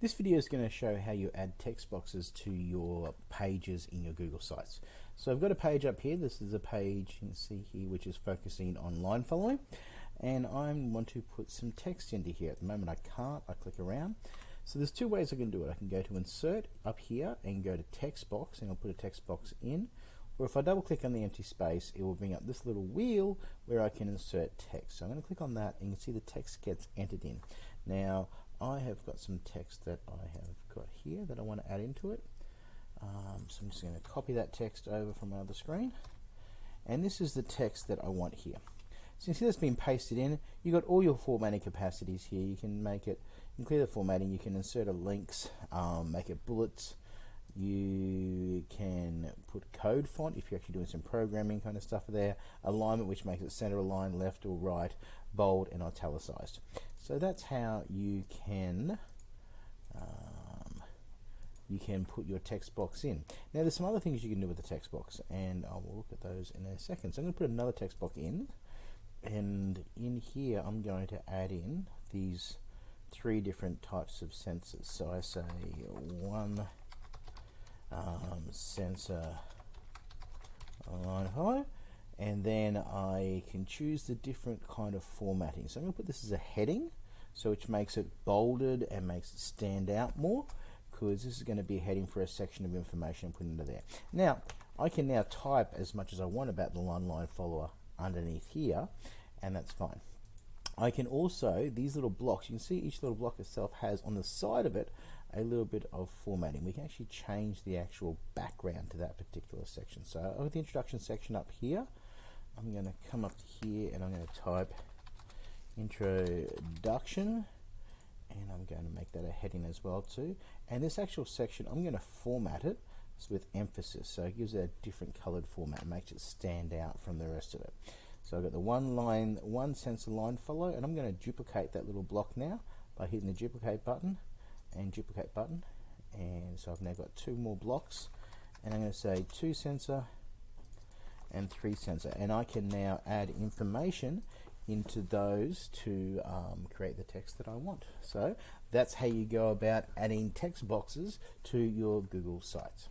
This video is going to show how you add text boxes to your pages in your Google Sites. So I've got a page up here. This is a page you can see here which is focusing on line following and I want to put some text into here. At the moment I can't. I click around. So there's two ways I can do it. I can go to insert up here and go to text box and I'll put a text box in or if I double click on the empty space it will bring up this little wheel where I can insert text. So I'm going to click on that and you can see the text gets entered in. Now have got some text that I have got here that I want to add into it. Um, so I'm just going to copy that text over from my other screen. And this is the text that I want here. So you see that's been pasted in. You've got all your formatting capacities here. You can make it, you can clear the formatting, you can insert a links, um, make it bullets. You code font if you're actually doing some programming kind of stuff there. Alignment, which makes it center aligned, left or right, bold and italicized. So that's how you can um, you can put your text box in. Now there's some other things you can do with the text box and I will look at those in a second. So I'm going to put another text box in and in here I'm going to add in these three different types of sensors. So I say one um, sensor line high and then I can choose the different kind of formatting. So I'm going to put this as a heading, so which makes it bolded and makes it stand out more, because this is going to be a heading for a section of information put into there. Now, I can now type as much as I want about the one line follower underneath here, and that's fine. I can also, these little blocks, you can see each little block itself has on the side of it a little bit of formatting. We can actually change the actual background to that particular section. So uh, I've the introduction section up here. I'm going to come up here and I'm going to type introduction and I'm going to make that a heading as well too and this actual section I'm going to format it with emphasis so it gives it a different colored format and makes it stand out from the rest of it so I've got the one line one sensor line follow and I'm going to duplicate that little block now by hitting the duplicate button and duplicate button. And so I've now got two more blocks. And I'm going to say two sensor and three sensor. And I can now add information into those to um, create the text that I want. So that's how you go about adding text boxes to your Google sites